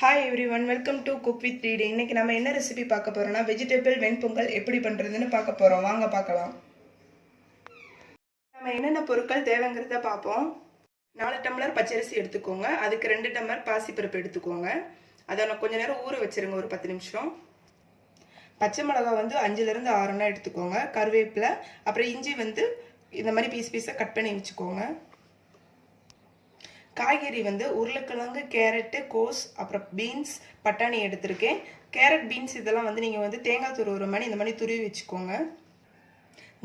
Hi everyone welcome to cook with read இன்னைக்கு நம்ம என்ன ரெசிபி பார்க்க போகிறோம்னா வெஜிடபிள் வெண்பொங்கல் எப்படி பண்ணுறதுன்னு பார்க்க போகிறோம் வாங்க பார்க்கலாம். நம்ம என்னென்ன பொருட்கள் தேவைங்கிறத பார்ப்போம். நாலு டம்ளர் பச்சரிசி எடுத்துக்கோங்க. அதுக்கு ரெண்டு டம்ளர் பாசிப்பருப்பு எடுத்துக்கோங்க. அதை நான் கொஞ்ச நேரம் ஊற வச்சிருங்க ஒரு பத்து நிமிஷம். பச்சை மிளகா வந்து அஞ்சுலேருந்து ஆறுனா எடுத்துக்கோங்க. கருவேப்பிலை அப்புறம் இஞ்சி வந்து இந்த மாதிரி பீஸ் பீஸாக கட் பண்ணி வச்சுக்கோங்க. காய்கறி வந்து உருளைக்கிழங்கு கேரட்டு கோஸ் அப்புறம் பீன்ஸ் பட்டாணி எடுத்திருக்கேன். கேரட் பீன்ஸ் இதெல்லாம் வந்து நீங்கள் வந்து தேங்காய் துருவுற மாதிரி இந்த மாதிரி துருவி வச்சுக்கோங்க.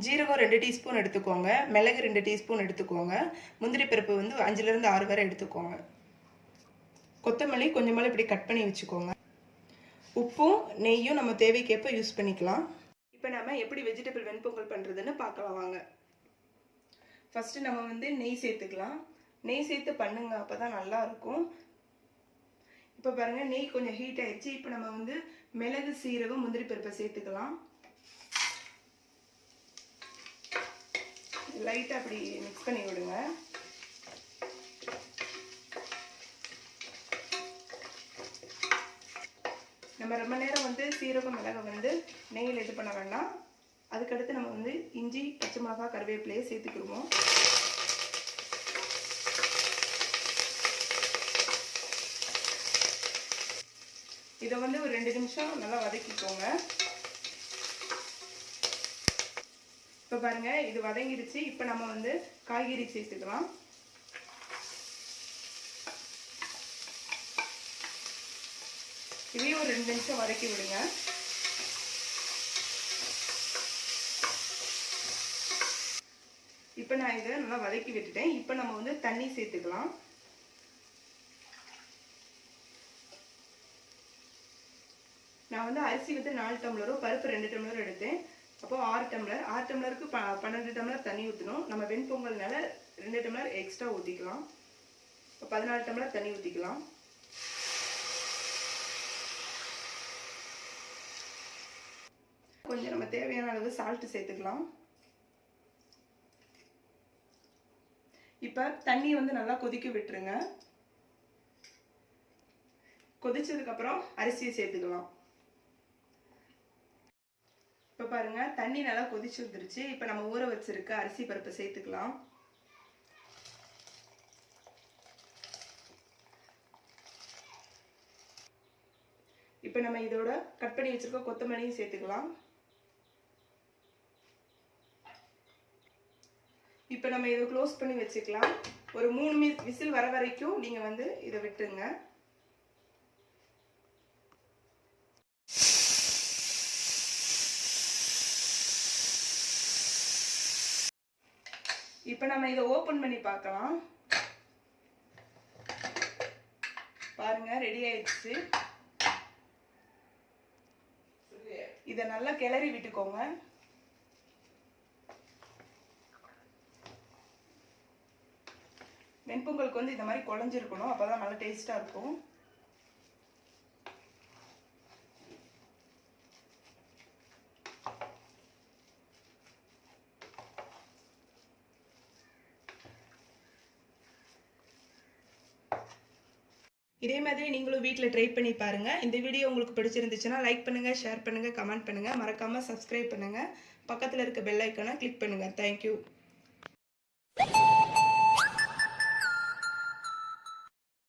ஜீரகம் ரெண்டு டீஸ்பூன் எடுத்துக்கோங்க. மிளகு ரெண்டு டீஸ்பூன் எடுத்துக்கோங்க. முந்திரி பருப்பு வந்து அஞ்சுலேருந்து ஆறு வரை எடுத்துக்கோங்க. கொத்தமல்லி கொஞ்சமாக இப்படி கட் பண்ணி வச்சுக்கோங்க. உப்பும் நெய்யும் நம்ம தேவைக்கேற்ப யூஸ் பண்ணிக்கலாம். இப்போ நம்ம எப்படி வெஜிடபிள் வெண்பொங்கல் பண்ணுறதுன்னு பார்க்கலாம் வாங்க. ஃபஸ்ட்டு நம்ம வந்து நெய் சேர்த்துக்கலாம். நெய் சேர்த்து பண்ணுங்க அப்போ தான் நல்லா இருக்கும் இப்போ பாருங்கள் நெய் கொஞ்சம் ஹீட் ஆயிடுச்சு. இப்போ நம்ம வந்து மிளகு சீரகம் முந்திரி பருப்பை சேர்த்துக்கலாம். லைட்டாக அப்படி மிக்ஸ் பண்ணி விடுங்க. நம்ம ரொம்ப நேரம் வந்து சீரகம் மிளகை வந்து நெய்யில் இது பண்ண வேண்டாம். அதுக்கடுத்து நம்ம வந்து இஞ்சி பச்சை மிளகா கருவேப்பிலையை சேர்த்துக்கிடுவோம். இதை வந்து ஒரு ரெண்டு நிமிஷம் நல்லா வதக்கிக்கோங்க. இப்போ பாருங்க இது வதங்கிடுச்சு இப்போ நம்ம வந்து காய்கறி சேர்த்துக்கலாம். இதையும் ஒரு ரெண்டு நிமிஷம் வதக்கி விடுங்க. இப்போ நான் இதை நல்லா வதக்கி விட்டுட்டேன். இப்போ நம்ம வந்து தண்ணி சேர்த்துக்கலாம். நான் வந்து அரிசி வந்து நாலு டம்ளரும் பருப்பு ரெண்டு டம்ளரும் எடுத்தேன். அப்போ ஆறு டம்ளர். ஆறு டம்ளருக்கு ப பன்னெண்டு டம்ளர் தண்ணி ஊற்றணும் நம்ம வெண்பொங்கல்னால ரெண்டு டம்ளர் எக்ஸ்ட்ரா ஊற்றிக்கலாம் இப்போ பதினாலு டம்ளர் தண்ணி ஊற்றிக்கலாம் கொஞ்சம் நம்ம தேவையான அளவு சால்ட்டு சேர்த்துக்கலாம். இப்போ தண்ணி வந்து நல்லா கொதிக்க விட்டுருங்க. கொதிச்சதுக்கப்புறம் அரிசியை சேர்த்துக்கலாம். இப்போ பாருங்கள் தண்ணி நல்லா கொதிச்சு வந்துருச்சு. இப்போ நம்ம ஊற வச்சிருக்க அரிசி பருப்பை சேர்த்துக்கலாம். இப்போ நம்ம இதோட கட் பண்ணி வச்சுருக்க கொத்தமல்லியும் சேர்த்துக்கலாம். இப்போ நம்ம இதை க்ளோஸ் பண்ணி வச்சுக்கலாம். ஒரு மூணு மி விசில் வர வரைக்கும் நீங்கள் வந்து இதை விட்டுருங்க. இப்போ நம்ம இதை ஓப்பன் பண்ணி பார்க்கலாம். பாருங்க ரெடி ஆயிடுச்சு. இதை நல்லா கிளறி விட்டுக்கோங்க. வெண்பொங்கலுக்கு வந்து இந்த மாதிரி குழஞ்சிருக்கணும். அப்போதான் நல்லா டேஸ்டாக இருக்கும். இதே மாதிரி நீங்களும் வீட்டில் ட்ரை பண்ணி பாருங்கள் இந்த வீடியோ உங்களுக்கு பிடிச்சிருந்துச்சுன்னா லைக் பண்ணுங்கள் ஷேர் பண்ணுங்கள் கமெண்ட் பண்ணுங்கள் மறக்காமல் சப்ஸ்கிரைப் பண்ணுங்கள் பக்கத்தில் இருக்க பெல் ஐக்கானை கிளிக் பண்ணுங்கள் தேங்க்யூ